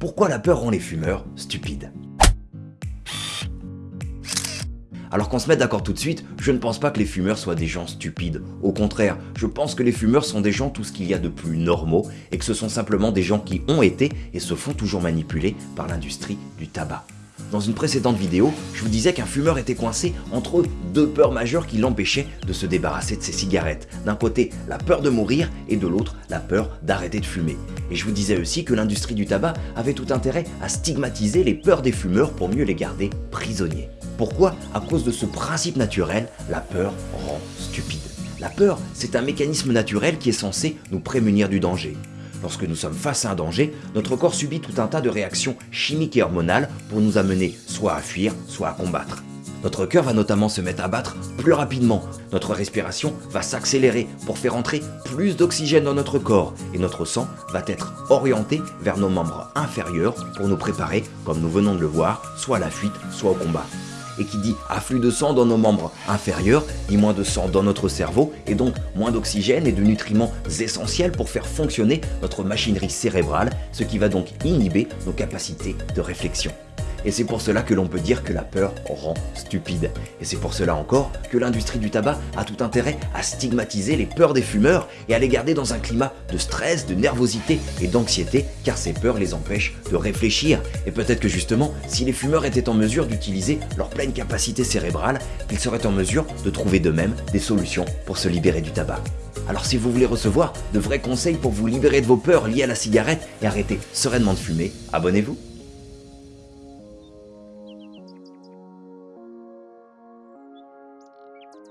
Pourquoi la peur rend les fumeurs stupides alors qu'on se mette d'accord tout de suite, je ne pense pas que les fumeurs soient des gens stupides. Au contraire, je pense que les fumeurs sont des gens tout ce qu'il y a de plus normaux et que ce sont simplement des gens qui ont été et se font toujours manipuler par l'industrie du tabac. Dans une précédente vidéo, je vous disais qu'un fumeur était coincé entre deux peurs majeures qui l'empêchaient de se débarrasser de ses cigarettes. D'un côté, la peur de mourir et de l'autre, la peur d'arrêter de fumer. Et je vous disais aussi que l'industrie du tabac avait tout intérêt à stigmatiser les peurs des fumeurs pour mieux les garder prisonniers. Pourquoi? À cause de ce principe naturel, la peur rend stupide. La peur, c'est un mécanisme naturel qui est censé nous prémunir du danger. Lorsque nous sommes face à un danger, notre corps subit tout un tas de réactions chimiques et hormonales pour nous amener soit à fuir, soit à combattre. Notre cœur va notamment se mettre à battre plus rapidement, notre respiration va s'accélérer pour faire entrer plus d'oxygène dans notre corps et notre sang va être orienté vers nos membres inférieurs pour nous préparer, comme nous venons de le voir, soit à la fuite, soit au combat et qui dit afflux de sang dans nos membres inférieurs, dit moins de sang dans notre cerveau et donc moins d'oxygène et de nutriments essentiels pour faire fonctionner notre machinerie cérébrale, ce qui va donc inhiber nos capacités de réflexion. Et c'est pour cela que l'on peut dire que la peur rend stupide. Et c'est pour cela encore que l'industrie du tabac a tout intérêt à stigmatiser les peurs des fumeurs et à les garder dans un climat de stress, de nervosité et d'anxiété, car ces peurs les empêchent de réfléchir. Et peut-être que justement, si les fumeurs étaient en mesure d'utiliser leur pleine capacité cérébrale, ils seraient en mesure de trouver d'eux-mêmes des solutions pour se libérer du tabac. Alors si vous voulez recevoir de vrais conseils pour vous libérer de vos peurs liées à la cigarette et arrêter sereinement de fumer, abonnez-vous